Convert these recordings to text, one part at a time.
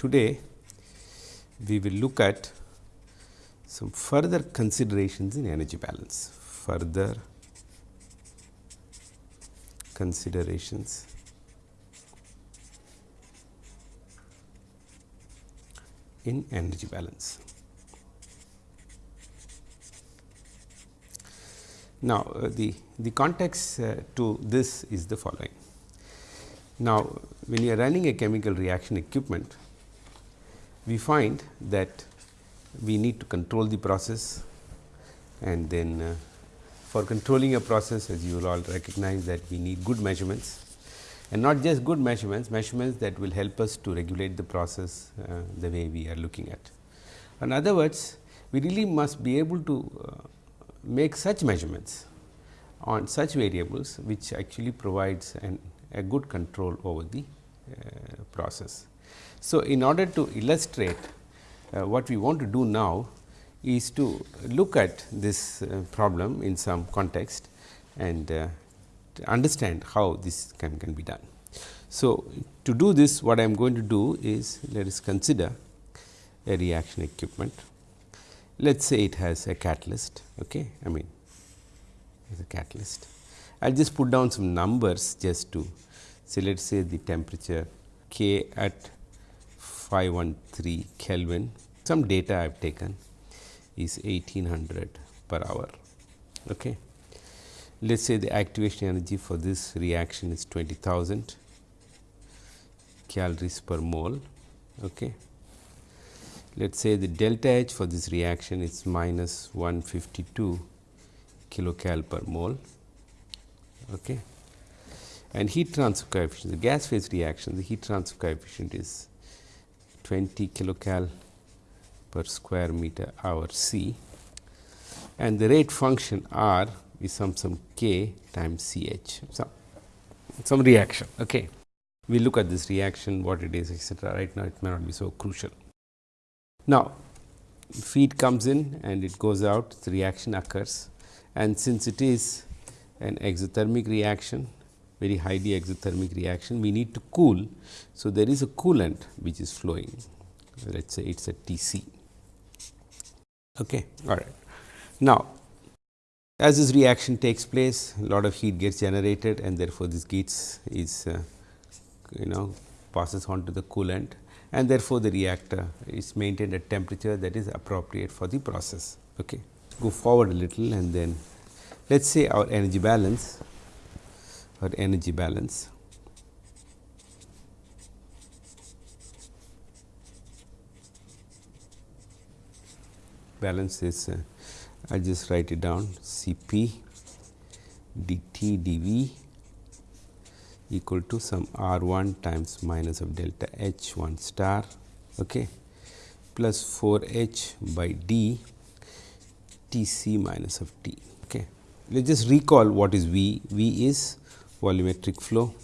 today we will look at some further considerations in energy balance, further considerations in energy balance. Now, uh, the, the context uh, to this is the following. Now, when you are running a chemical reaction equipment, we find that we need to control the process and then uh, for controlling a process as you will all recognize that we need good measurements and not just good measurements, measurements that will help us to regulate the process uh, the way we are looking at. In other words, we really must be able to uh, make such measurements on such variables which actually provides an, a good control over the uh, process. So, in order to illustrate uh, what we want to do now is to look at this uh, problem in some context and uh, understand how this can, can be done. So, to do this what I am going to do is let us consider a reaction equipment. Let us say it has a catalyst, okay? I mean a catalyst. I will just put down some numbers just to say let us say the temperature K at 513 Kelvin. Some data I have taken is 1800 per hour. Okay. Let us say the activation energy for this reaction is 20,000 calories per mole. Okay. Let us say the delta H for this reaction is minus 152 kilocal per mole. Okay. And heat transfer coefficient, the gas phase reaction, the heat transfer coefficient is 20 kilocal per square meter hour C and the rate function R is some some K times C H, some, some reaction. Okay. We look at this reaction, what it is etcetera. Right now, it may not be so crucial. Now, feed comes in and it goes out, the reaction occurs and since it is an exothermic reaction, very highly exothermic reaction, we need to cool. So, there is a coolant which is flowing, let us say it is a T c. Okay. All right. Now, as this reaction takes place, a lot of heat gets generated and therefore, this heat is uh, you know passes on to the coolant and therefore, the reactor is maintained at temperature that is appropriate for the process. Okay. Go forward a little and then let us say our energy balance or energy balance balance is uh, I just write it down C p dt dV equal to some R 1 times minus of delta H 1 star okay, plus 4 H by d T c minus of T. Okay. Let us just recall what is V. V is volumetric flow.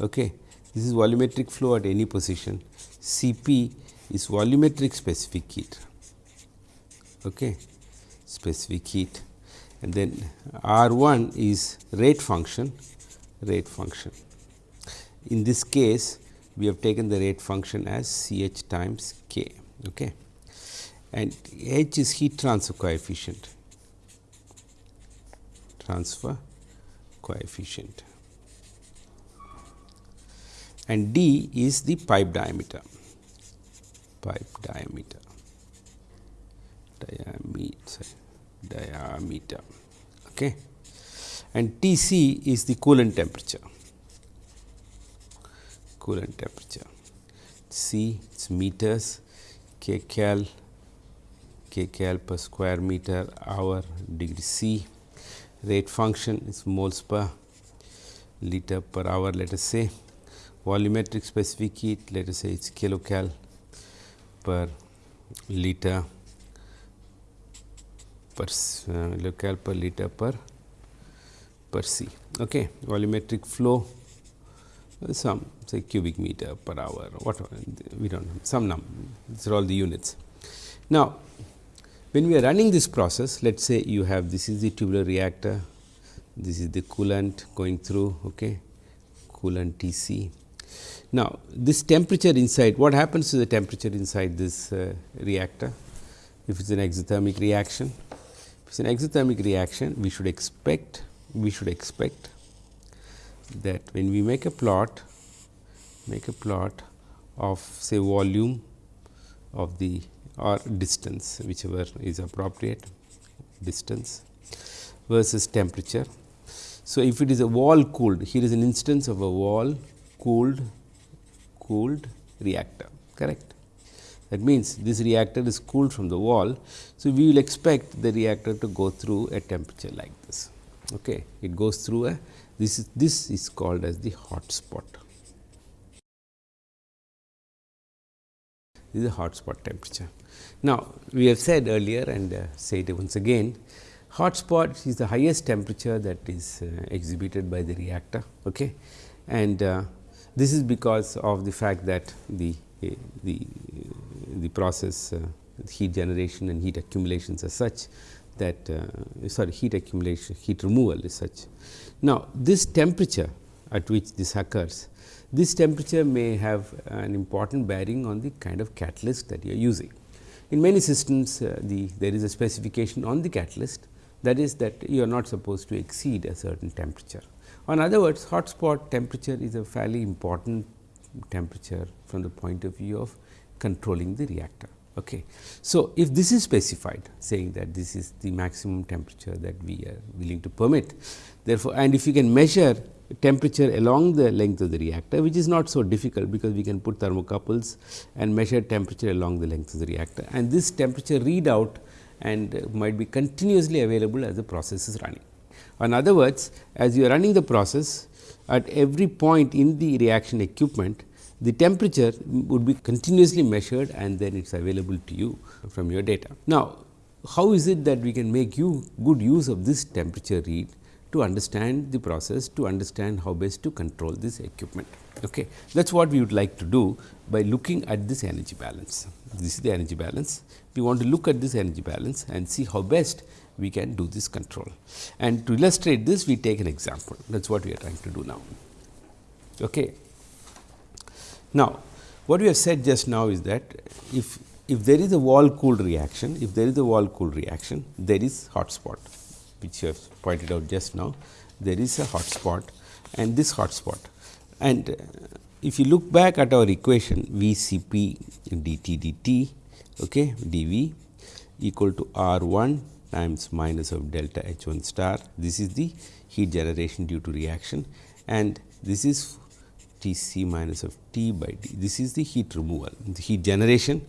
Okay. This is volumetric flow at any position. C p is volumetric specific heat. Okay. Specific heat and then R 1 is rate function rate function. In this case, we have taken the rate function as C h times k okay. and h is heat transfer coefficient transfer coefficient. And d is the pipe diameter. Pipe diameter. Diameter. Diameter. Okay? And T c is the coolant temperature. Coolant temperature. C is meters. K cal K cal per square meter hour. Degree C rate function is moles per liter per hour let us say volumetric specific heat let us say it is kilocal per liter per uh, local per liter per per c. Okay. Volumetric flow some say cubic meter per hour whatever we do not know some number these are all the units. Now, when we are running this process let us say you have this is the tubular reactor this is the coolant going through okay, coolant T c. Now, this temperature inside what happens to the temperature inside this uh, reactor if it is an exothermic reaction. If it is an exothermic reaction we should expect we should expect that when we make a plot make a plot of say volume of the or distance whichever is appropriate distance versus temperature. So, if it is a wall cooled here is an instance of a wall cooled cooled reactor correct. That means, this reactor is cooled from the wall. So, we will expect the reactor to go through a temperature like this. Okay. It goes through a this is this is called as the hot spot. This is a hot spot temperature. Now, we have said earlier and uh, say it once again hot spot is the highest temperature that is uh, exhibited by the reactor okay. and uh, this is because of the fact that the the the process uh, heat generation and heat accumulations are such that uh, sorry heat accumulation heat removal is such. Now, this temperature at which this occurs this temperature may have an important bearing on the kind of catalyst that you are using. In many systems, uh, the there is a specification on the catalyst that is that you are not supposed to exceed a certain temperature. In other words, hot spot temperature is a fairly important temperature from the point of view of controlling the reactor. Okay. So, if this is specified saying that this is the maximum temperature that we are willing to permit, therefore, and if you can measure temperature along the length of the reactor which is not so difficult because we can put thermocouples and measure temperature along the length of the reactor and this temperature readout and uh, might be continuously available as the process is running. In other words, as you are running the process at every point in the reaction equipment, the temperature would be continuously measured and then it is available to you from your data. Now, how is it that we can make you good use of this temperature read to understand the process, to understand how best to control this equipment. Okay. That is what we would like to do by looking at this energy balance. This is the energy balance. We want to look at this energy balance and see how best we can do this control. And to illustrate this, we take an example. That is what we are trying to do now. Okay. Now, what we have said just now is that if if there is a wall cooled reaction, if there is a wall cooled reaction, there is hot spot which you have pointed out just now, there is a hot spot and this hot spot. And uh, if you look back at our equation V C P dt dt okay, dV equal to R 1 times minus of delta H 1 star. This is the heat generation due to reaction and this is T c minus of T by D. This is the heat removal, the heat generation,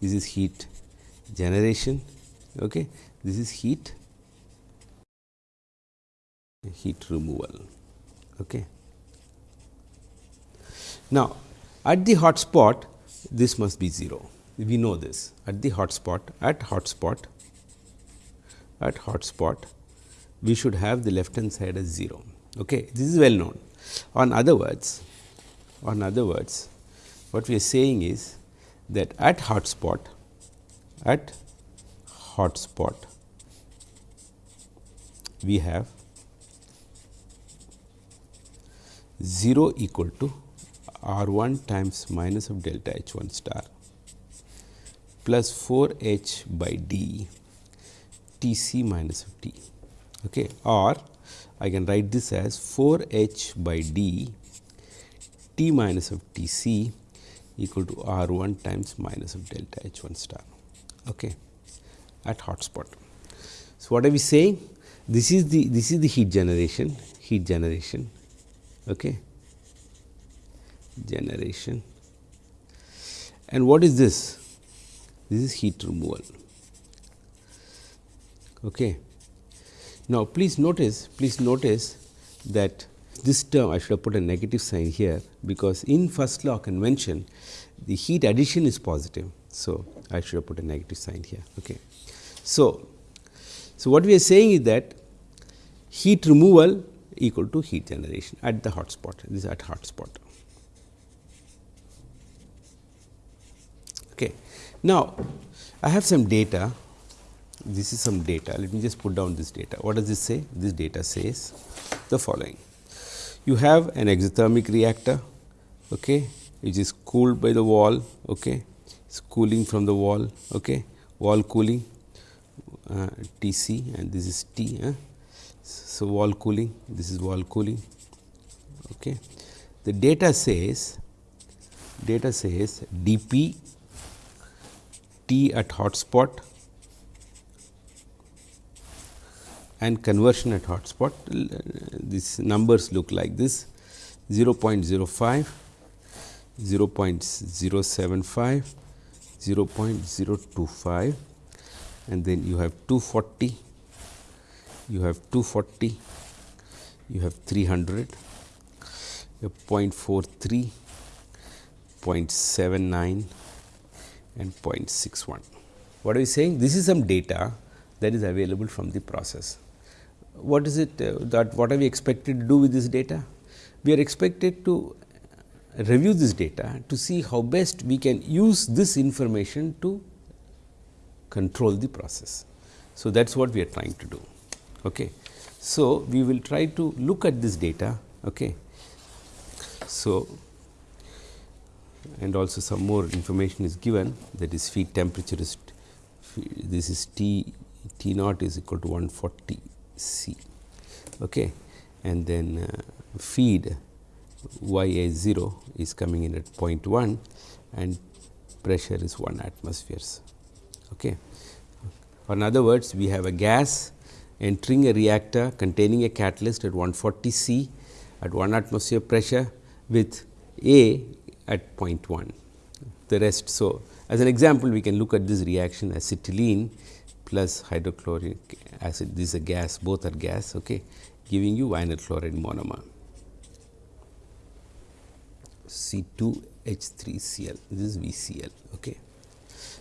this is heat generation, okay. this is heat heat removal. Okay. Now, at the hot spot this must be 0, we know this at the hot spot at hot spot at hot spot we should have the left hand side as 0. Okay. This is well known. On other words, on other words what we are saying is that at hot spot at hot spot we have 0 equal to R 1 times minus of delta H 1 star plus 4 H by D T c minus of T okay, or I can write this as 4 H by D T minus of T c equal to R 1 times minus of delta H 1 star okay, at hot spot. So, what are we saying? This is the this is the heat generation heat generation okay. generation. And what is this? This is heat removal. Okay. Now, please notice, please notice that this term I should have put a negative sign here, because in first law convention the heat addition is positive. So, I should have put a negative sign here. Okay. So, so what we are saying is that heat removal equal to heat generation at the hot spot this is at hot spot. Okay. Now, I have some data this is some data let me just put down this data what does this say this data says the following you have an exothermic reactor okay which is cooled by the wall, okay. it's cooling from the wall, okay. wall cooling uh, T c and this is T. So, wall cooling, this is wall cooling. Okay. The data says data says dP T at hotspot and conversion at hotspot. These numbers look like this 0 0.05, 0 0.075, 0 0.025 and then you have 240, you have 240, you have 300, you have 0.43, 0.79 and 0.61. What are we saying? This is some data that is available from the process. What is it uh, that what are we expected to do with this data? We are expected to review this data to see how best we can use this information to control the process. So, that is what we are trying to do. Okay. So, we will try to look at this data. Okay. So, and also some more information is given that is feed temperature is this is T T naught is equal to 140 C okay. and then uh, feed Y A 0 is coming in at 0.1 and pressure is 1 atmospheres. Okay. In other words, we have a gas entering a reactor containing a catalyst at 140 C at 1 atmosphere pressure with A at 0.1. The rest. So, as an example, we can look at this reaction acetylene plus hydrochloric acid. This is a gas, both are gas, okay, giving you vinyl chloride monomer. C 2 H 3 Cl. This is VCl. Okay.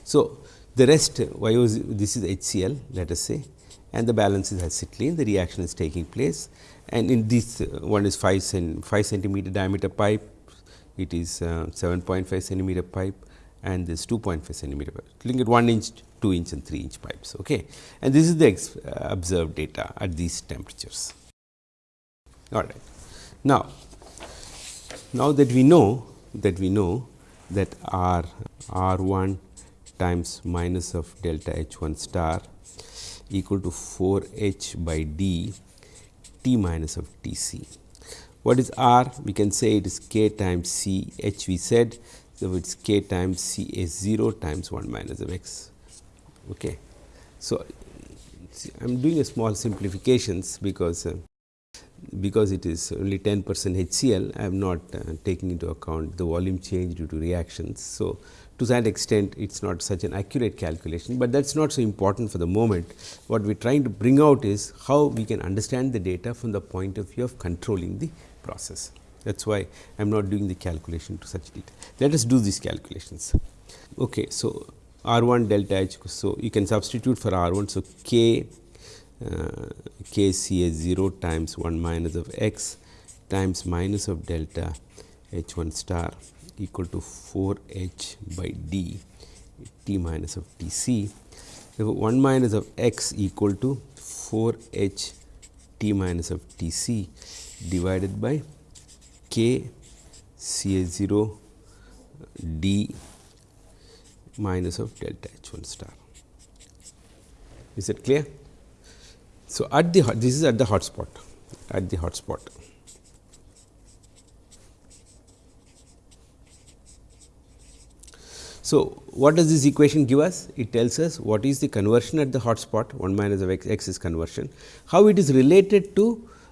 So, the rest y was this is HCl let us say and the balance is acetylene the reaction is taking place. And in this uh, one is 5 cent 5 centimeter diameter pipe it is uh, 7.5 centimeter pipe and this 2.5 centimeter pipe looking at 1 inch 2 inch and 3 inch pipes okay? And this is the uh, observed data at these temperatures. All right. Now now that we know that we know that r r1 times minus of delta H 1 star equal to 4 H by D T minus of T c. What is R? We can say it is k times C H we said. So, it is k times C A 0 times 1 minus of x. Okay. So, I am doing a small simplifications because uh, because it is only 10 percent HCl, I am not uh, taking into account the volume change due to reactions. So, to that extent it is not such an accurate calculation, but that is not so important for the moment. What we are trying to bring out is how we can understand the data from the point of view of controlling the process. That is why I am not doing the calculation to such detail. Let us do these calculations. Okay, so, R 1 delta H. So, you can substitute for R 1. So, K uh, K C A 0 times 1 minus of x times minus of delta H 1 star equal to 4 h by d t minus of t c. Therefore, 1 minus of x equal to 4 h t minus of t c divided by k c a 0 d minus of delta h 1 star. Is it clear? So, at the this is at the hotspot at the hotspot. So, what does this equation give us? It tells us what is the conversion at the hot spot 1 minus of x, x is conversion, how it is related to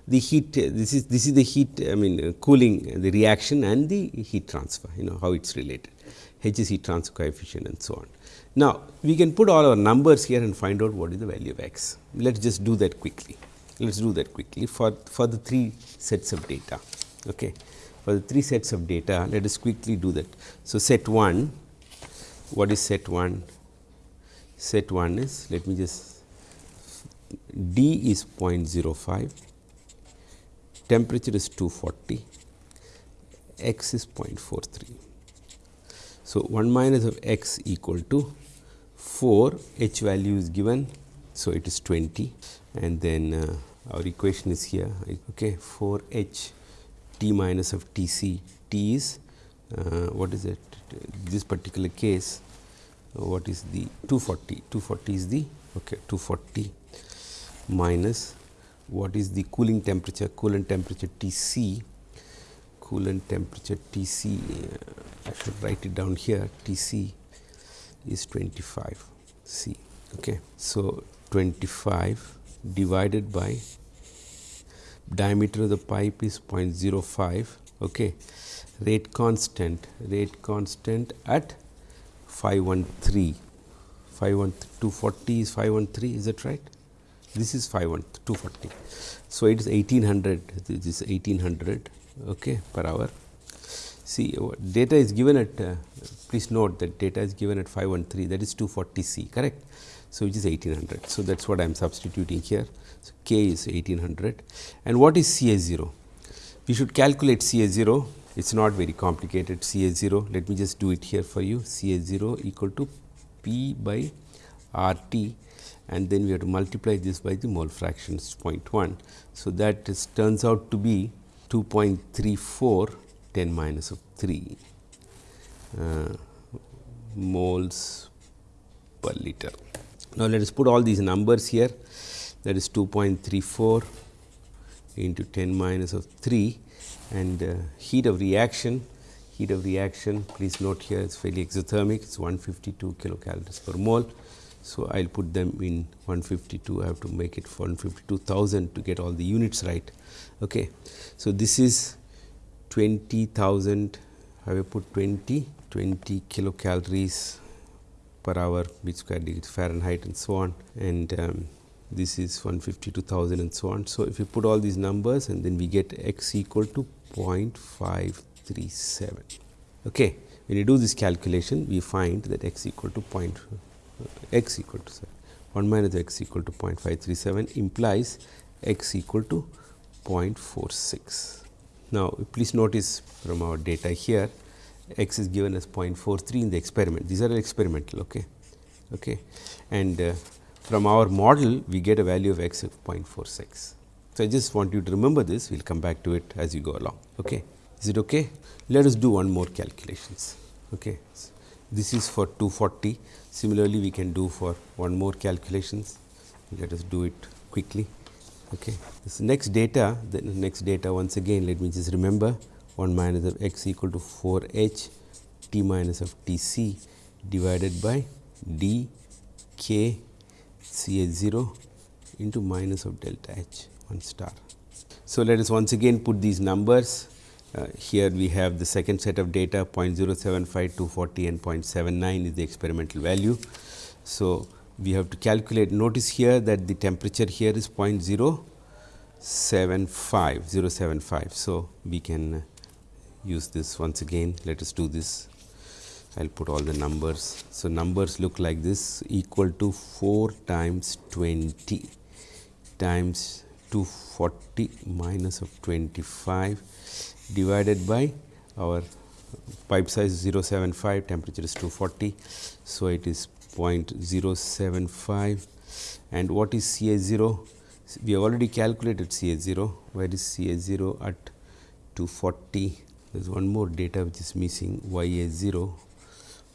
the heat this is this is the heat I mean uh, cooling the reaction and the heat transfer you know how it is related H is heat transfer coefficient and so on. Now, we can put all our numbers here and find out what is the value of x. Let us just do that quickly. Let us do that quickly for, for the three sets of data. Okay. For the three sets of data, let us quickly do that. So, set 1 what is set 1? Set 1 is let me just D is 0.05, temperature is 240, x is 0.43. So, 1 minus of x equal to 4 h value is given. So, it is 20 and then uh, our equation is here okay 4 h t minus of t c t is what is it? This particular case uh, what is the 240 240 is the okay 240 minus what is the cooling temperature? Coolant temperature Tc coolant temperature Tc uh, I should write it down here. Tc is 25 C okay? So 25 divided by diameter of the pipe is 0.05 okay. Rate constant rate constant at 513 51240 is 513 is that right? This is 51240 so it is 1800 this is 1800 okay per hour. See data is given at uh, please note that data is given at 513 that is 240 c correct? So which is 1800 so that's what i am substituting here. So k is 1800 and what is ca0 we should calculate ca0 it's not very complicated CA0 let me just do it here for you CA0 equal to P by RT and then we have to multiply this by the mole fractions 0.1. So, that is, turns out to be 2.34 10 minus of 3 uh, moles per liter. Now, let us put all these numbers here that is 2.34 into 10 minus of 3 and uh, heat of reaction heat of reaction please note here it's fairly exothermic it's 152 kilocalories per mole. So i'll put them in 152 i have to make it 152000 to get all the units right. Okay so this is 20000 i will put 20 20 kilocalories per hour which square degree fahrenheit and so on. And um, this is 152,000 and so on. So, if you put all these numbers and then we get x equal to 0.537. Okay. When you do this calculation, we find that x equal to point uh, x equal to sorry, 1 minus x equal to 0.537 implies x equal to 0.46. Now, please notice from our data here x is given as 0.43 in the experiment. These are experimental. Okay. Okay. And uh, from our model we get a value of x of 0.46. So, I just want you to remember this, we will come back to it as you go along. Okay. Is it okay? Let us do one more calculations. Okay. This is for 240. Similarly, we can do for one more calculations. Let us do it quickly. Okay. This next data, the next data once again, let me just remember 1 minus of x equal to 4 h t minus of t c divided by d k C A 0 into minus of delta H 1 star. So, let us once again put these numbers. Uh, here we have the second set of data 0.075, 240 and 0.79 is the experimental value. So, we have to calculate notice here that the temperature here is 0.075 075. So, we can uh, use this once again let us do this I will put all the numbers. So, numbers look like this equal to 4 times 20 times 240 minus of 25 divided by our pipe size 075 temperature is 240. So, it is 0.075 and what is C A 0? We have already calculated C A 0, where is C A 0 at 240 there is one more data which is missing y a 0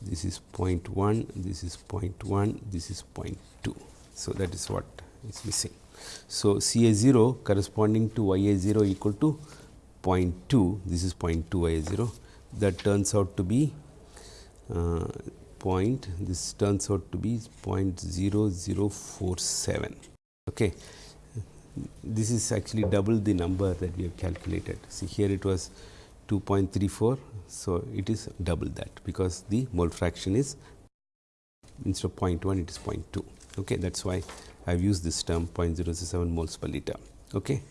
this is 0.1, this is 0.1, this is 0.2. So, that is what is missing. So, C A 0 corresponding to Y A 0 equal to 0.2, this is 0.2 Y A 0 that turns out to be uh, point, this turns out to be 0.0047. Okay. This is actually double the number that we have calculated. See here it was 2.34. So, it is double that because the mole fraction is instead of 0.1 it is 0.2 okay that is why I have used this term 0.007 moles per liter. Okay?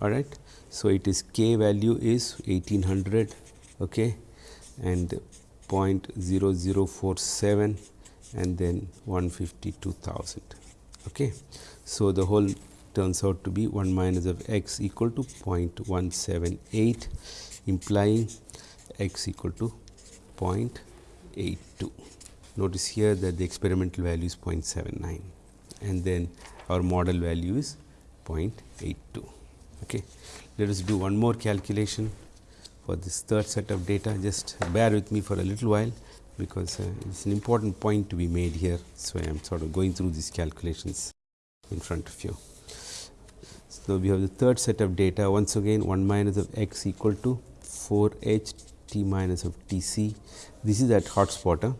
All right so it is k value is 1800 okay? And 0.0047 and then 152,000 okay? So the whole turns out to be 1 minus of x equal to 0.178 implying x equal to 0.82. Notice here that the experimental value is 0.79 and then our model value is 0.82. Okay. Let us do one more calculation for this third set of data. Just bear with me for a little while, because uh, it is an important point to be made here. So, I am sort of going through these calculations in front of you. So, we have the third set of data once again 1 minus of x equal to 4 h t minus of t c. This is at hotspot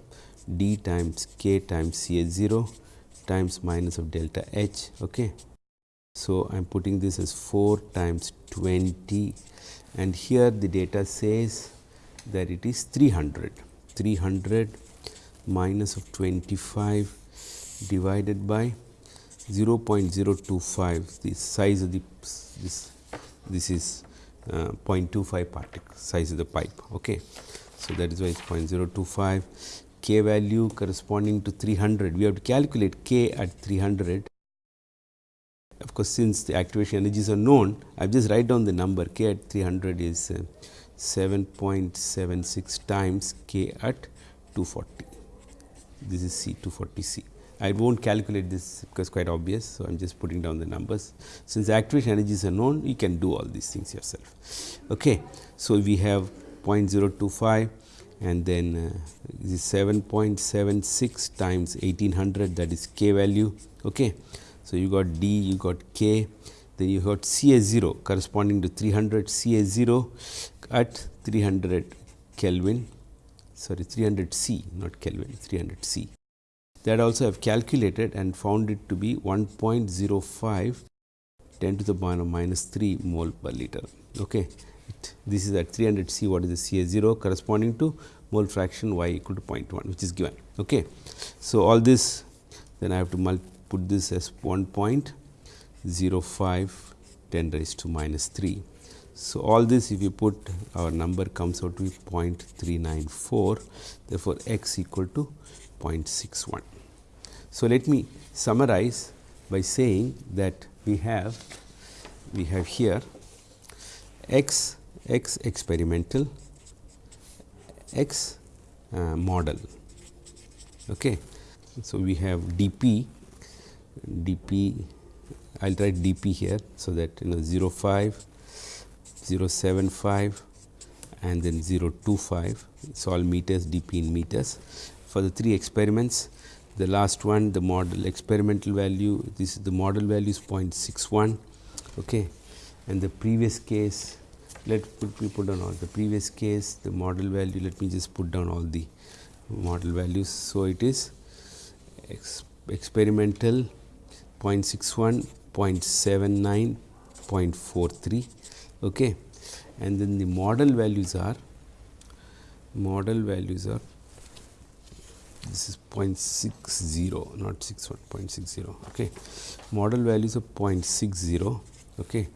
d times k times C A 0 times minus of delta h. Okay. So, I am putting this as 4 times 20 and here the data says that it is 300, 300 minus of 25 divided by 0 0.025 the size of the this this is uh, 0.25 particle size of the pipe. Okay. So, that is why it is 0.025 k value corresponding to 300 we have to calculate k at 300 of course, since the activation energies are known I have just write down the number k at 300 is uh, 7.76 times k at 240 this is C 240 C. I will not calculate this because quite obvious. So, I am just putting down the numbers. Since activation energies are known, you can do all these things yourself. Okay. So, we have 0.025 and then uh, this is 7.76 times 1800 that is k value. Okay. So, you got d, you got k, then you got C A 0 corresponding to 300 C A 0 at 300 Kelvin sorry 300 C not Kelvin 300 C that also I have calculated and found it to be 1.05 10 to the power minus 3 mole per liter. Okay. It, this is at 300 C what is the C A 0 corresponding to mole fraction y equal to 0.1 which is given. Okay. So, all this then I have to put this as 1.05 10 raised to minus 3. So, all this if you put our number comes out to be 0.394 therefore, x equal to 0.61. So, let me summarize by saying that we have we have here x x experimental x uh, model. Okay. So, we have dp dp I will write dp here. So, that you know 0 05 0 75 and then 0 25 it is all meters dp in meters for the three experiments the last one the model experimental value this is the model value is 0.61 okay? And the previous case let put me put down all the previous case the model value let me just put down all the model values. So it is ex experimental 0.61 0.79 0.43 okay? And then the model values are model values are this is 0.60 not 61 0.60 okay. Model values of 0.60 okay.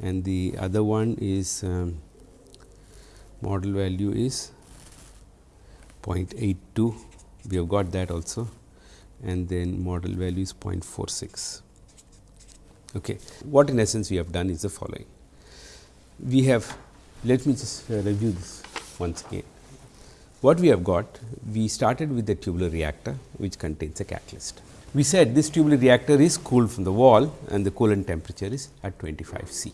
And the other one is um, model value is 0.82 we have got that also. And then model value is 0.46 okay. What in essence we have done is the following. We have let me just uh, review this once again what we have got, we started with the tubular reactor which contains a catalyst. We said this tubular reactor is cooled from the wall and the coolant temperature is at 25 C.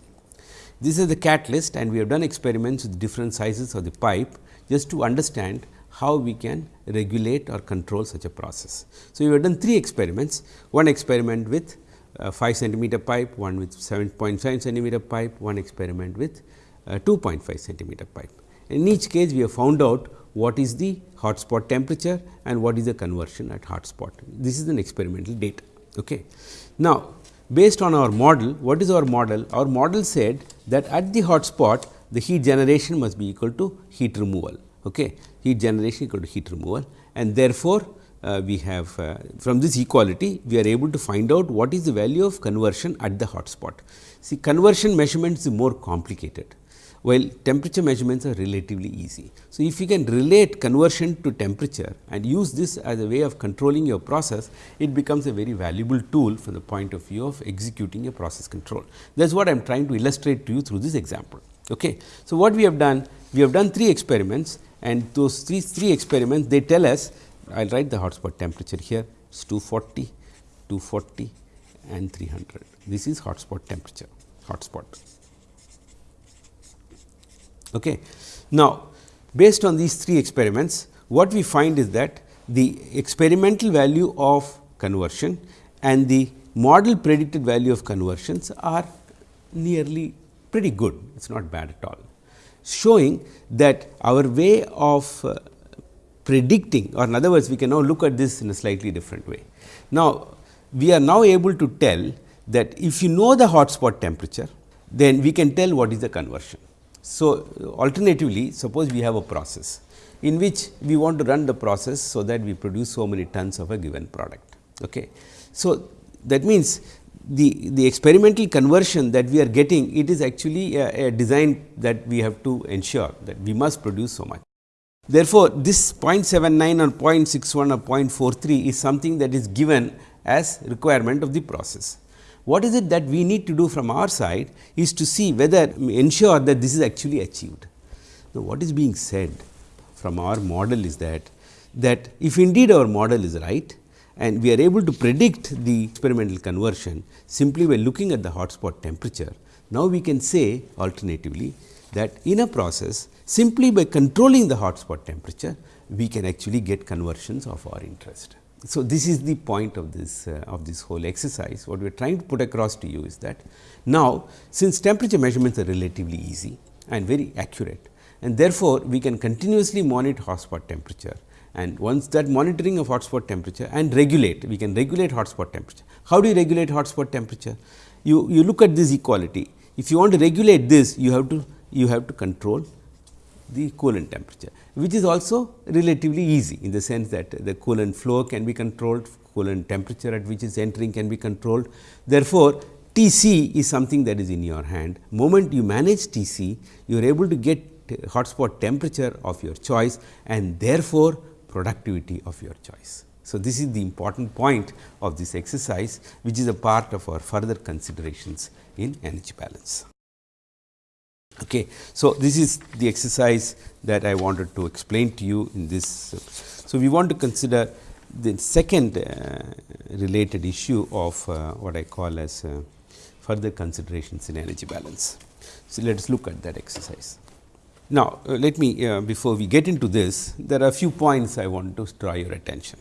This is the catalyst and we have done experiments with different sizes of the pipe just to understand how we can regulate or control such a process. So, we have done three experiments, one experiment with uh, 5 centimeter pipe, one with 7.5 centimeter pipe, one experiment with uh, 2.5 centimeter pipe. In each case, we have found out what is the hotspot temperature and what is the conversion at hotspot. This is an experimental data. Okay. Now, based on our model, what is our model? Our model said that at the hotspot, the heat generation must be equal to heat removal. Okay. Heat generation equal to heat removal and therefore, uh, we have uh, from this equality, we are able to find out what is the value of conversion at the hotspot. See conversion measurements is more complicated while temperature measurements are relatively easy. So, if you can relate conversion to temperature and use this as a way of controlling your process, it becomes a very valuable tool from the point of view of executing a process control. That is what I am trying to illustrate to you through this example. Okay. So, what we have done? We have done three experiments and those three, three experiments they tell us I will write the hotspot temperature here it is 240, 240 and 300. This is hotspot temperature, hotspot. Okay. Now, based on these three experiments, what we find is that the experimental value of conversion and the model predicted value of conversions are nearly pretty good, it is not bad at all, showing that our way of uh, predicting or in other words we can now look at this in a slightly different way. Now, we are now able to tell that if you know the hotspot temperature, then we can tell what is the conversion. So, alternatively suppose we have a process in which we want to run the process so that we produce so many tons of a given product. Okay. So, that means the, the experimental conversion that we are getting it is actually a, a design that we have to ensure that we must produce so much. Therefore, this 0.79 or 0.61 or 0.43 is something that is given as requirement of the process. What is it that we need to do from our side is to see whether ensure that this is actually achieved. Now, what is being said from our model is that, that if indeed our model is right and we are able to predict the experimental conversion simply by looking at the hotspot temperature, now we can say alternatively that in a process simply by controlling the hotspot temperature, we can actually get conversions of our interest. So, this is the point of this uh, of this whole exercise. What we are trying to put across to you is that now, since temperature measurements are relatively easy and very accurate and therefore, we can continuously monitor hotspot temperature and once that monitoring of hotspot temperature and regulate, we can regulate hotspot temperature. How do you regulate hotspot temperature? You, you look at this equality. If you want to regulate this, you have to you have to control the coolant temperature, which is also relatively easy in the sense that the coolant flow can be controlled, coolant temperature at which is entering can be controlled. Therefore, T c is something that is in your hand. Moment you manage T c, you are able to get hotspot temperature of your choice and therefore, productivity of your choice. So, this is the important point of this exercise, which is a part of our further considerations in energy balance. Okay. So, this is the exercise that I wanted to explain to you in this. So, we want to consider the second uh, related issue of uh, what I call as uh, further considerations in energy balance. So, let us look at that exercise. Now, uh, let me uh, before we get into this, there are a few points I want to draw your attention.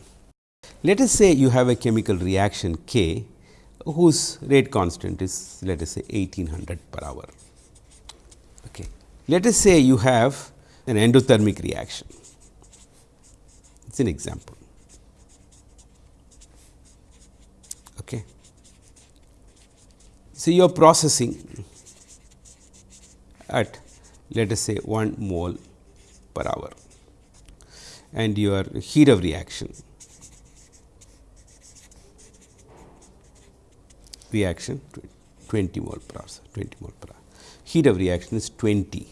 Let us say you have a chemical reaction K whose rate constant is let us say 1800 per hour. Let us say you have an endothermic reaction. It is an example. Okay. So, you are processing at let us say 1 mole per hour and your heat of reaction reaction 20 mole per hour 20 mole per hour heat of reaction is 20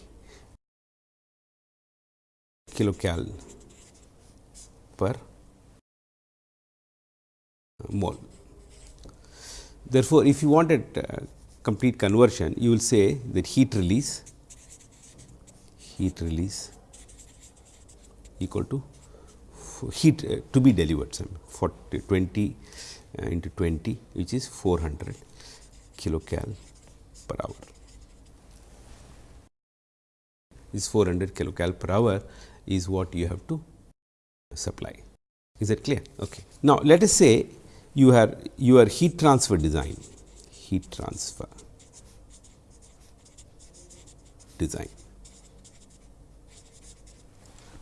kilocal per mole. Therefore, if you wanted uh, complete conversion, you will say that heat release heat release equal to heat uh, to be delivered for 20 uh, into 20 which is 400 kilocal per hour this 400 kilocal per hour is what you have to supply. Is that clear? Okay. Now, let us say you have your heat transfer design, heat transfer design.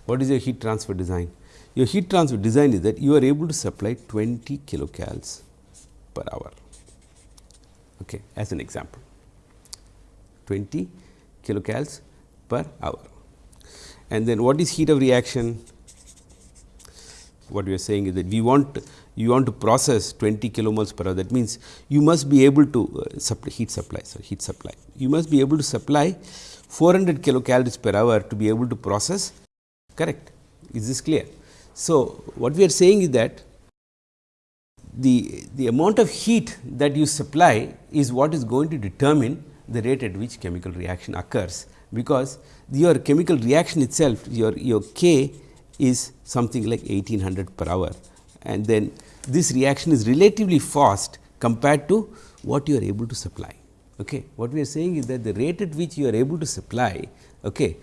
What is your heat transfer design? Your heat transfer design is that you are able to supply 20 kilocals per hour, okay, as an example, 20 kilocals per hour. And then what is heat of reaction? What we are saying is that we want you want to process 20 kilomoles per hour. That means you must be able to uh, supply heat supply so heat supply. You must be able to supply 400 kilocalories per hour to be able to process. Correct. Is this clear? So what we are saying is that the the amount of heat that you supply is what is going to determine the rate at which chemical reaction occurs because your chemical reaction itself your, your K is something like 1800 per hour and then this reaction is relatively fast compared to what you are able to supply. Okay. What we are saying is that the rate at which you are able to supply okay,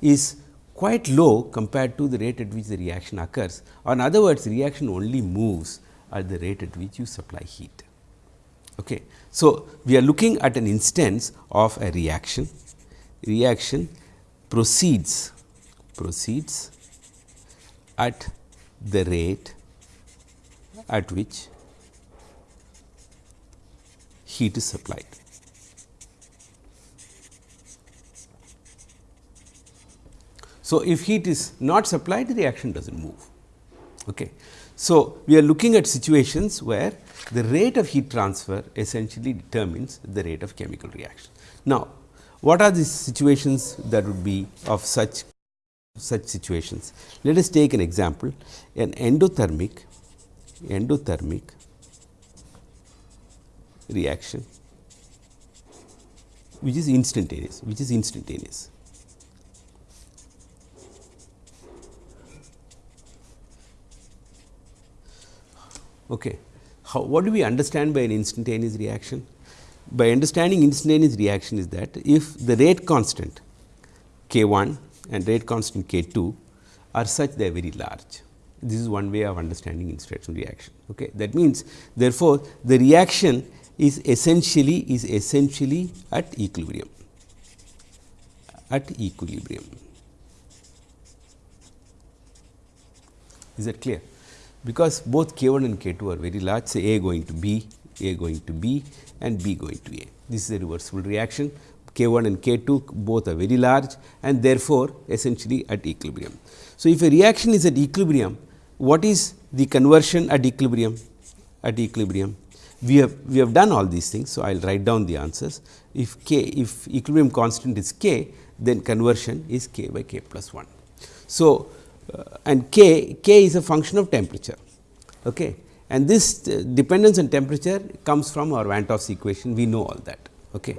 is quite low compared to the rate at which the reaction occurs or in other words reaction only moves at the rate at which you supply heat. Okay. So, we are looking at an instance of a reaction, reaction proceeds proceeds at the rate at which heat is supplied. So, if heat is not supplied the reaction does not move. Okay. So, we are looking at situations where the rate of heat transfer essentially determines the rate of chemical reaction. Now, what are the situations that would be of such such situations? Let us take an example an endothermic endothermic reaction which is instantaneous which is instantaneous. Okay. How, what do we understand by an instantaneous reaction? By understanding instantaneous reaction is that if the rate constant k 1 and rate constant k 2 are such they are very large. This is one way of understanding instantaneous reaction. Okay. That means, therefore, the reaction is essentially is essentially at equilibrium at equilibrium. Is that clear? because both k 1 and k 2 are very large say A going to B, A going to B and B going to A. This is a reversible reaction k 1 and k 2 both are very large and therefore, essentially at equilibrium. So, if a reaction is at equilibrium what is the conversion at equilibrium at equilibrium we have we have done all these things. So, I will write down the answers if k if equilibrium constant is k then conversion is k by k plus 1. So, uh, and k, k is a function of temperature. Okay. And this uh, dependence on temperature comes from our Van 't Hoff's equation, we know all that. Okay.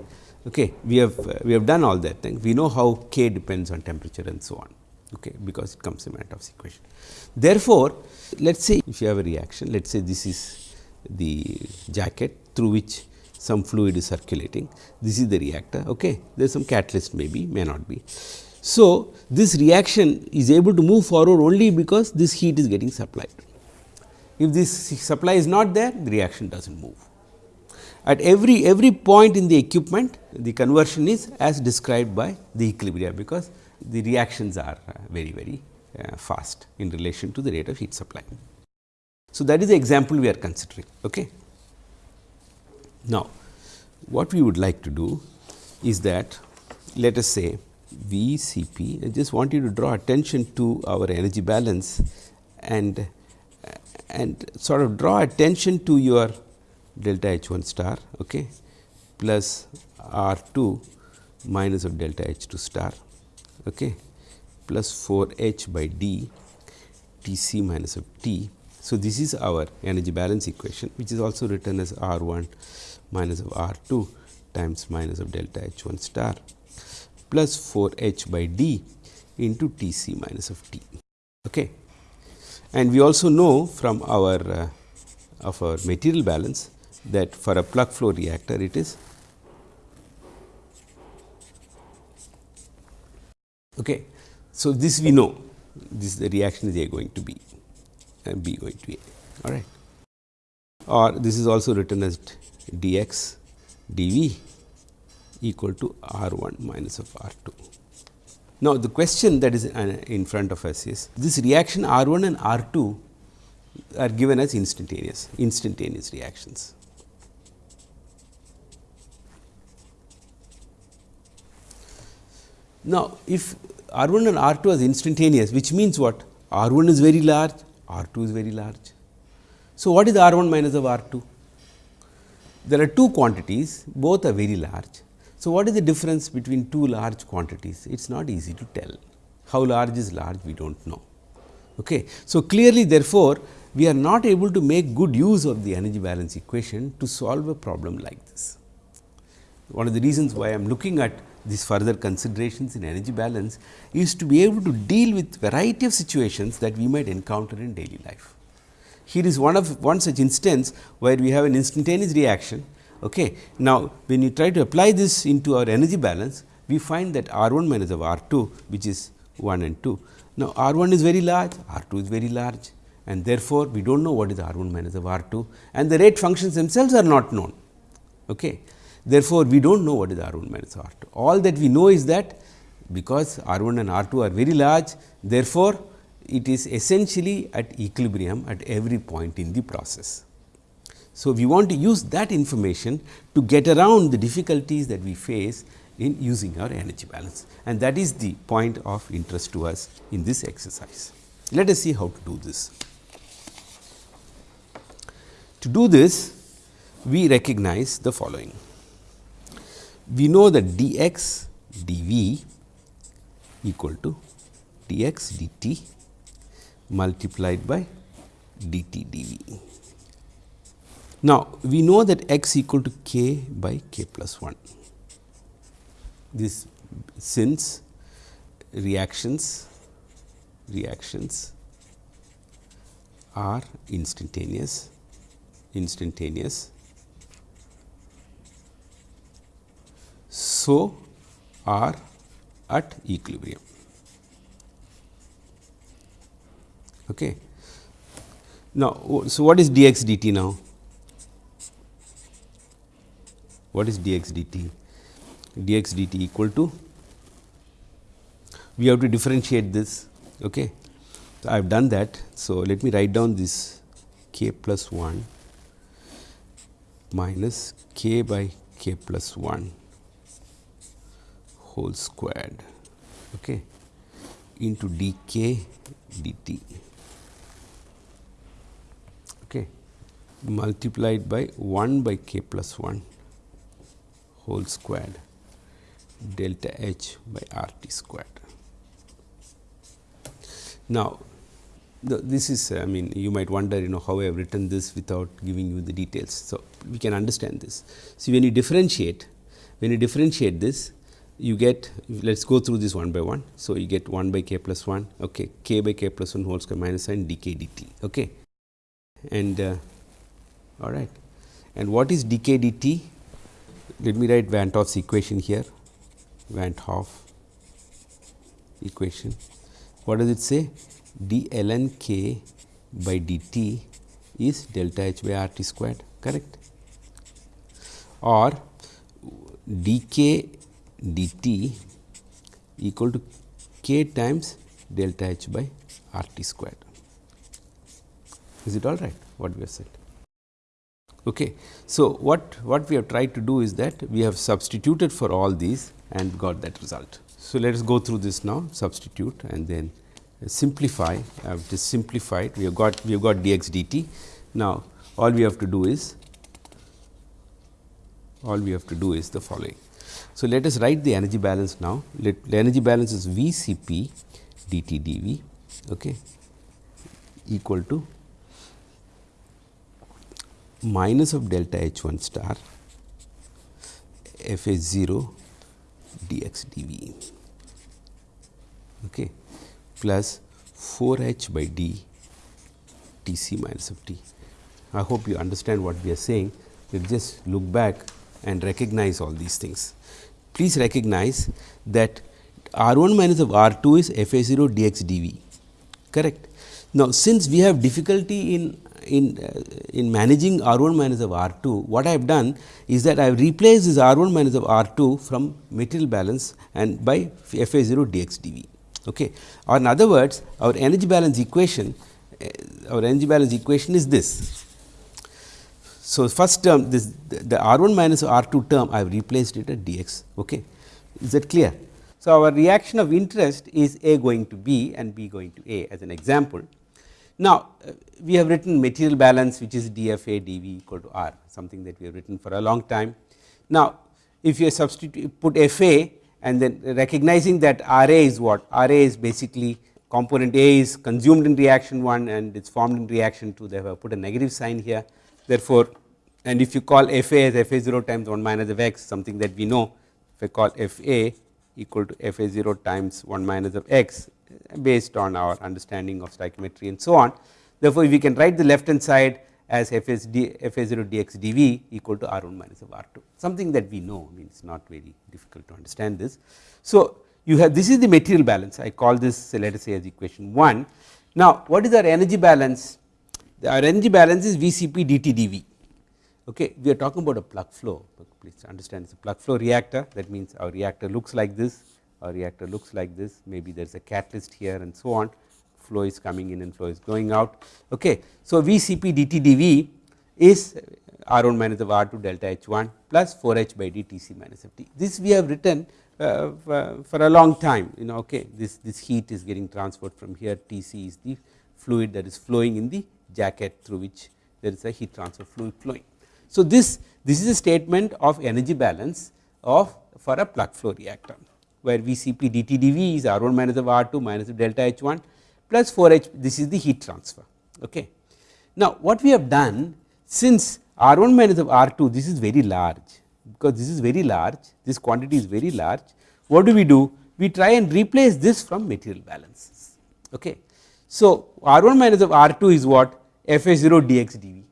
Okay. We have uh, we have done all that thing, we know how k depends on temperature and so on, okay, because it comes in Van 't Hoff's equation. Therefore, let us say if you have a reaction, let us say this is the jacket through which some fluid is circulating, this is the reactor, okay. there is some catalyst maybe, may not be. So, this reaction is able to move forward only because this heat is getting supplied. If this supply is not there, the reaction does not move. At every, every point in the equipment, the conversion is as described by the equilibrium, because the reactions are uh, very, very uh, fast in relation to the rate of heat supply. So, that is the example we are considering. Okay. Now, what we would like to do is that let us say VCP. I just want you to draw attention to our energy balance and and sort of draw attention to your delta H 1 star okay, plus R 2 minus of delta H 2 star okay, plus 4 H by D T c minus of T. So, this is our energy balance equation which is also written as R 1 minus of R 2 times minus of delta H 1 star plus 4 h by d into T c minus of t. Okay. And we also know from our uh, of our material balance that for a plug flow reactor it is okay. So, this we know this is the reaction is A going to B and B going to A all right or this is also written as dx dV equal to R 1 minus of R 2. Now, the question that is uh, in front of us is this reaction R 1 and R 2 are given as instantaneous, instantaneous reactions. Now, if R 1 and R 2 is instantaneous, which means what? R 1 is very large, R 2 is very large. So, what is R 1 minus of R 2? There are two quantities, both are very large. So, what is the difference between two large quantities? It is not easy to tell. How large is large we do not know. Okay. So, clearly therefore, we are not able to make good use of the energy balance equation to solve a problem like this. One of the reasons why I am looking at these further considerations in energy balance is to be able to deal with variety of situations that we might encounter in daily life. Here is one of one such instance where we have an instantaneous reaction Okay. Now, when you try to apply this into our energy balance, we find that R 1 minus of R 2 which is 1 and 2. Now, R 1 is very large, R 2 is very large and therefore, we do not know what is R 1 minus of R 2 and the rate functions themselves are not known. Okay. Therefore, we do not know what is R 1 minus of R 2. All that we know is that because R 1 and R 2 are very large, therefore, it is essentially at equilibrium at every point in the process. So, we want to use that information to get around the difficulties that we face in using our energy balance and that is the point of interest to us in this exercise. Let us see how to do this. To do this, we recognize the following. We know that dx dv equal to dx dt multiplied by dt dv. Now, we know that x equal to k by k plus 1. This since reactions reactions are instantaneous instantaneous. So, are at equilibrium. Okay. Now, so what is dx dt now? What is dx dt? dx dt equal to we have to differentiate this. Okay. So, I have done that. So, let me write down this k plus 1 minus k by k plus 1 whole squared okay, into dk dt okay, multiplied by 1 by k plus 1 whole squared delta h by r t squared. Now, this is I mean you might wonder you know how I have written this without giving you the details. So, we can understand this. See when you differentiate when you differentiate this you get let us go through this one by one. So, you get 1 by k plus 1 okay, k by k plus 1 whole square minus sign dk dt. Okay. And uh, all right. And what is dk dt? Let me write Van 't Hoff's equation here, Van 't Hoff equation. What does it say? d ln k by dt is delta h by r t squared correct or dk dt equal to k times delta h by r t squared. Is it all right what we have said? Okay. So, what, what we have tried to do is that we have substituted for all these and got that result. So, let us go through this now substitute and then simplify I have just simplified we have got we have got dx dt. Now, all we have to do is all we have to do is the following. So, let us write the energy balance now let the energy balance is V c p dt dv okay, equal to minus of delta h 1 star f a 0 dx dv. Okay plus 4 h by d T c minus of t. I hope you understand what we are saying. We just look back and recognize all these things. Please recognize that R 1 minus of R 2 is f a 0 dx dv correct. Now, since we have difficulty in in uh, in managing R 1 minus of R 2, what I have done is that I have replaced this R 1 minus of R 2 from material balance and by f a 0 dx dv. Okay. Or in other words, our energy balance equation, uh, our energy balance equation is this. So, first term this the R 1 minus R 2 term I have replaced it at dx. Okay. Is that clear? So, our reaction of interest is A going to B and B going to A as an example. Now, uh, we have written material balance which is dFA dV equal to R something that we have written for a long time. Now, if you substitute put FA and then recognizing that R A is what R A is basically component A is consumed in reaction 1 and it is formed in reaction 2 they have put a negative sign here. Therefore, and if you call F A as F A 0 times 1 minus of x something that we know if I call F A equal to F A 0 times 1 minus of x based on our understanding of stoichiometry and so on. Therefore, we can write the left hand side as f s d f a 0 dx dv equal to r 1 minus of r 2 something that we know I mean it is not very difficult to understand this. So, you have this is the material balance I call this let us say as equation 1. Now, what is our energy balance? Our energy balance is Vcp dt dV. Okay. We are talking about a plug flow, please understand it is a plug flow reactor that means our reactor looks like this, our reactor looks like this, maybe there is a catalyst here and so on, flow is coming in and flow is going out. Okay. So, Vcp dt dV is R 1 minus of R 2 delta H 1 plus 4 H by d T c minus f t. This we have written uh, for a long time you know okay this this heat is getting transferred from here T c is the fluid that is flowing in the jacket through which there is a heat transfer fluid flowing. So, this this is a statement of energy balance of for a plug flow reactor where Vcp dt dV is R 1 minus of R 2 minus of delta H 1 plus 4 H this is the heat transfer. Okay. Now, what we have done since R 1 minus of R 2 this is very large because this is very large this quantity is very large what do we do we try and replace this from material balances. Okay. So, R 1 minus of R 2 is what f a 0 dx dV.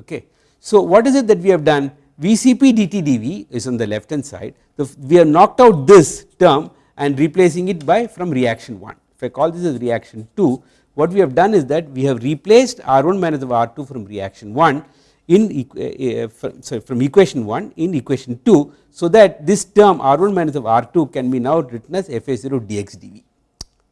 Okay. So, what is it that we have done Vcp dt dV is on the left hand side the, we have knocked out this term and replacing it by from reaction 1 if I call this as reaction 2 what we have done is that we have replaced R 1 minus of R 2 from reaction 1 in uh, from, sorry, from equation 1 in equation 2. So, that this term R 1 minus of R 2 can be now written as F A 0 dx dV.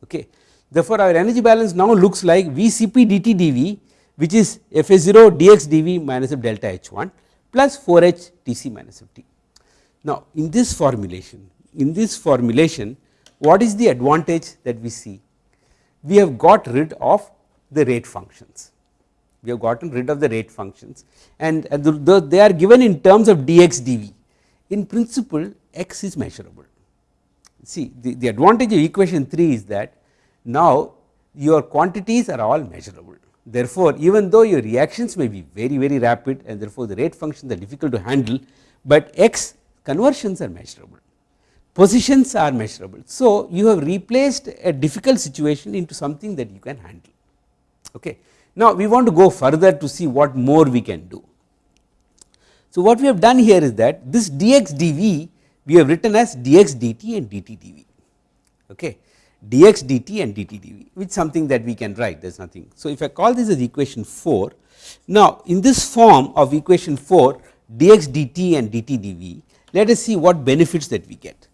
Okay. Therefore, our energy balance now looks like Vcp dt dV which is F A 0 dx dV minus of delta H 1 plus 4 H T c minus of T. Now, in this formulation in this formulation what is the advantage that we see we have got rid of the rate functions. We have gotten rid of the rate functions and the, the, they are given in terms of dx dv. In principle x is measurable. See the, the advantage of equation 3 is that now your quantities are all measurable. Therefore, even though your reactions may be very very rapid and therefore, the rate functions are difficult to handle, but x conversions are measurable positions are measurable. So, you have replaced a difficult situation into something that you can handle. Okay. Now, we want to go further to see what more we can do. So, what we have done here is that this dx dv we have written as dx dt and dt dv. Okay. Dx dt and dt dv which is something that we can write there is nothing. So, if I call this as equation 4 now in this form of equation 4 dx dt and dt dv let us see what benefits that we get.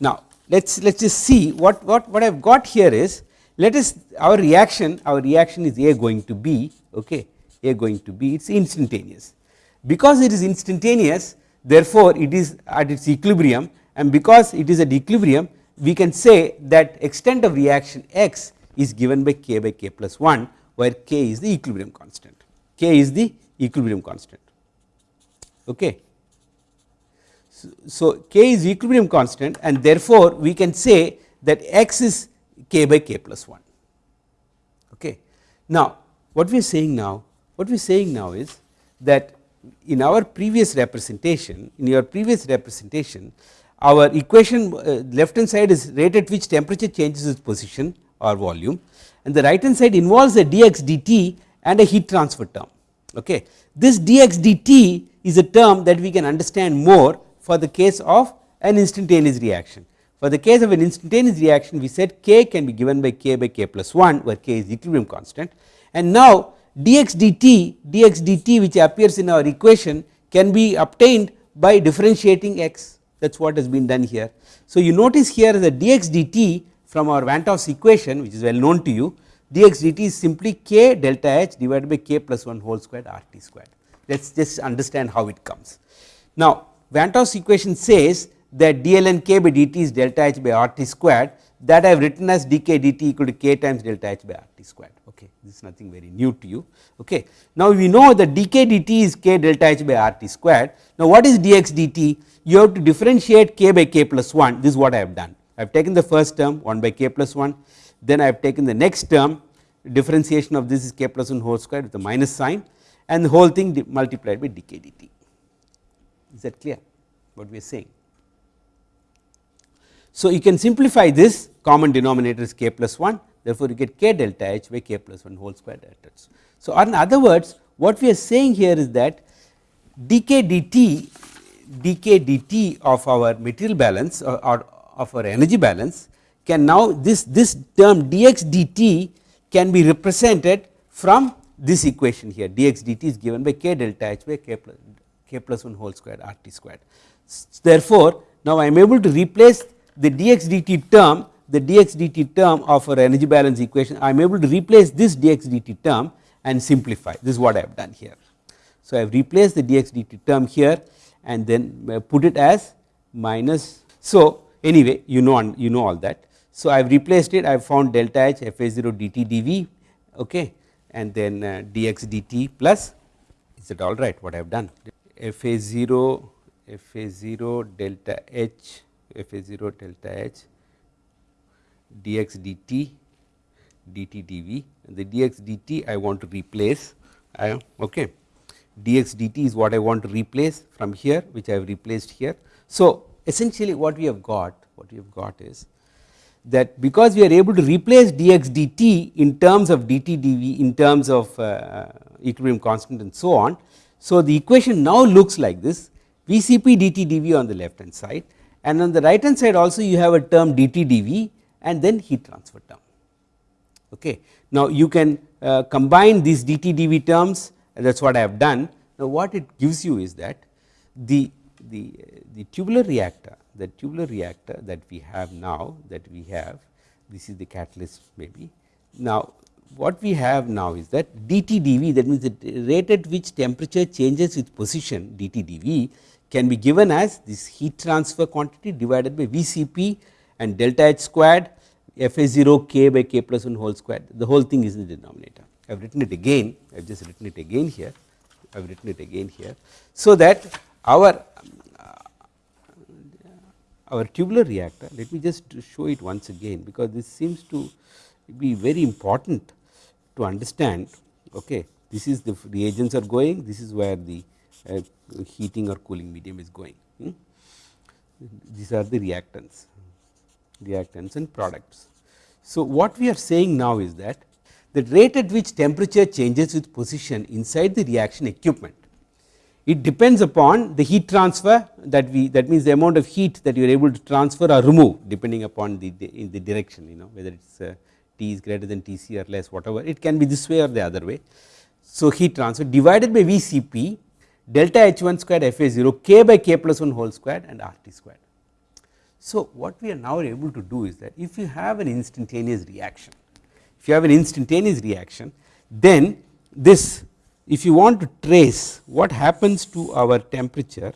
Now, let us let us just see what, what, what I have got here is let us our reaction our reaction is A going to B okay, A going to B it is instantaneous. Because it is instantaneous therefore, it is at its equilibrium and because it is at equilibrium we can say that extent of reaction x is given by k by k plus 1 where k is the equilibrium constant k is the equilibrium constant okay so, k is equilibrium constant and therefore, we can say that x is k by k plus 1. Okay. Now, what we are saying now, what we are saying now is that in our previous representation, in your previous representation, our equation uh, left hand side is rate at which temperature changes its position or volume and the right hand side involves a dx dt and a heat transfer term. Okay. This dx dt is a term that we can understand more for the case of an instantaneous reaction. For the case of an instantaneous reaction we said k can be given by k by k plus 1 where k is equilibrium constant and now dx dt dx dt which appears in our equation can be obtained by differentiating x that is what has been done here. So, you notice here the dx dt from our Van 't equation which is well known to you dx dt is simply k delta h divided by k plus 1 whole squared r t squared let us just understand how it comes. Now, Van 't equation says that dln k by dt is delta h by r t squared that I have written as dk dt equal to k times delta h by r t squared okay this is nothing very new to you. Okay now we know that dk dt is k delta h by r t squared. Now what is dx dt you have to differentiate k by k plus 1 this is what I have done. I have taken the first term 1 by k plus 1 then I have taken the next term. Differentiation of this is k plus 1 whole squared with a minus sign. And the whole thing multiplied by dk dt is that clear? What we are saying. So, you can simplify this. Common denominator is k plus 1 therefore, you get k delta h by k plus 1 whole square delta h. So, in other words what we are saying here is that dk dt dk dt of our material balance or, or of our energy balance can now this this term dx dt can be represented from this equation here dx dt is given by k delta h by k plus k plus 1 whole square r t squared. Therefore, now I am able to replace the dx dt term the dx dt term of our energy balance equation I am able to replace this dx dt term and simplify this is what I have done here. So, I have replaced the dx dt term here and then uh, put it as minus. So, anyway you know you know all that. So, I have replaced it I have found delta h f a 0 dt dv okay, and then uh, dx dt plus is it all right what I have done f a 0 f a 0 delta h f a 0 delta h dx dt dt dv the dx dt I want to replace I okay dx dt is what I want to replace from here which I have replaced here. So, essentially what we have got what we have got is that because we are able to replace dx dt in terms of dt dv in terms of uh, equilibrium constant and so on. So, the equation now looks like this Vcp dt dv on the left hand side and on the right hand side also you have a term dt dv and then heat transfer term. Okay. Now, you can uh, combine these dt dv terms that is what I have done. Now, what it gives you is that the, the, the tubular reactor the tubular reactor that we have now that we have this is the catalyst maybe. Now, what we have now is that dt dv that means the rate at which temperature changes with position dt dv can be given as this heat transfer quantity divided by Vcp and delta H squared f a 0 k by k plus 1 whole squared. The whole thing is in the denominator. I have written it again. I have just written it again here. I have written it again here. So, that our uh, our tubular reactor let me just show it once again because this seems to be very important to understand. Okay this is the reagents are going. This is where the uh, heating or cooling medium is going. Hmm? these are the reactants reactants and products. So, what we are saying now is that the rate at which temperature changes with position inside the reaction equipment. It depends upon the heat transfer that we that means the amount of heat that you are able to transfer or remove depending upon the, in the direction you know whether it is uh, T is greater than T c or less whatever it can be this way or the other way. So, heat transfer divided by V c p delta H 1 squared F A 0 k by k plus 1 whole squared and R T squared. So, what we are now able to do is that if you have an instantaneous reaction if you have an instantaneous reaction then this if you want to trace what happens to our temperature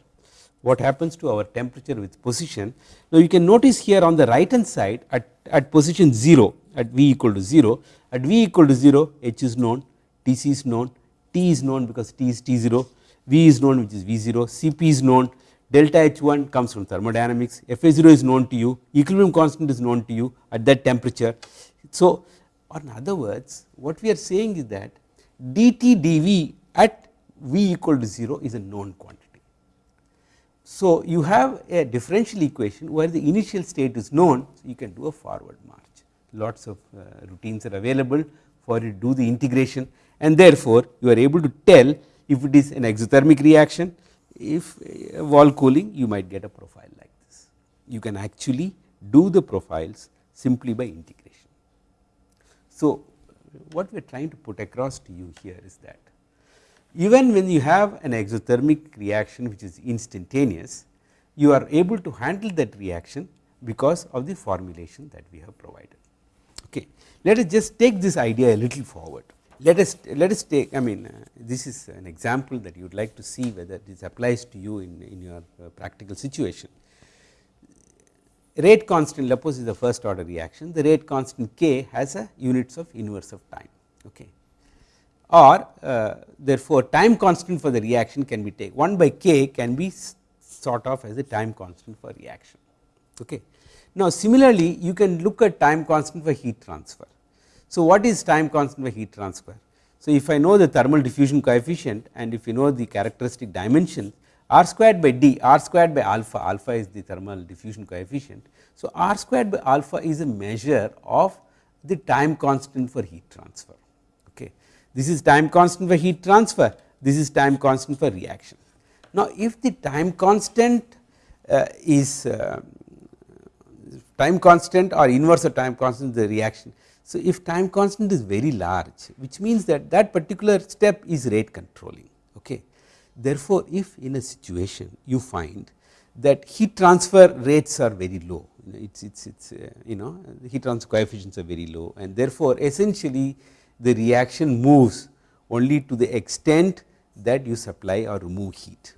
what happens to our temperature with position. Now, you can notice here on the right hand side at, at position 0 at V equal to 0 at V equal to 0 H is known T c is known T is known because T is T 0 V is known which is V 0 Cp is known delta H 1 comes from thermodynamics. F a 0 is known to you. Equilibrium constant is known to you at that temperature. So, or in other words what we are saying is that dt dv at v equal to 0 is a known quantity. So, you have a differential equation where the initial state is known. So you can do a forward march. Lots of uh, routines are available for you to do the integration. And therefore, you are able to tell if it is an exothermic reaction if uh, wall cooling you might get a profile like this you can actually do the profiles simply by integration. So, what we are trying to put across to you here is that even when you have an exothermic reaction which is instantaneous, you are able to handle that reaction because of the formulation that we have provided. Okay. Let us just take this idea a little forward. Let us let us take I mean uh, this is an example that you would like to see whether this applies to you in, in your uh, practical situation. Rate constant suppose is the first order reaction. The rate constant k has a units of inverse of time okay. Or uh, therefore time constant for the reaction can be taken 1 by k can be sort of as a time constant for reaction okay. Now similarly you can look at time constant for heat transfer so what is time constant for heat transfer so if i know the thermal diffusion coefficient and if you know the characteristic dimension r squared by d r squared by alpha alpha is the thermal diffusion coefficient. So, r squared by alpha is a measure of the time constant for heat transfer okay. This is time constant for heat transfer this is time constant for reaction. Now, if the time constant uh, is uh, time constant or inverse of time constant the reaction. So, if time constant is very large which means that that particular step is rate controlling. Okay. Therefore, if in a situation you find that heat transfer rates are very low it's it's it's uh, you know heat transfer coefficients are very low and therefore, essentially the reaction moves only to the extent that you supply or remove heat.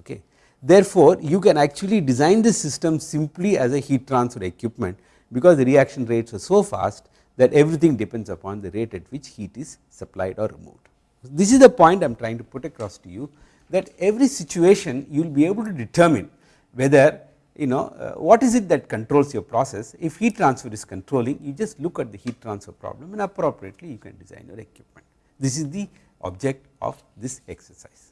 Okay. Therefore, you can actually design the system simply as a heat transfer equipment because the reaction rates are so fast that everything depends upon the rate at which heat is supplied or removed. This is the point I am trying to put across to you that every situation you will be able to determine whether you know uh, what is it that controls your process. If heat transfer is controlling you just look at the heat transfer problem and appropriately you can design your equipment. This is the object of this exercise.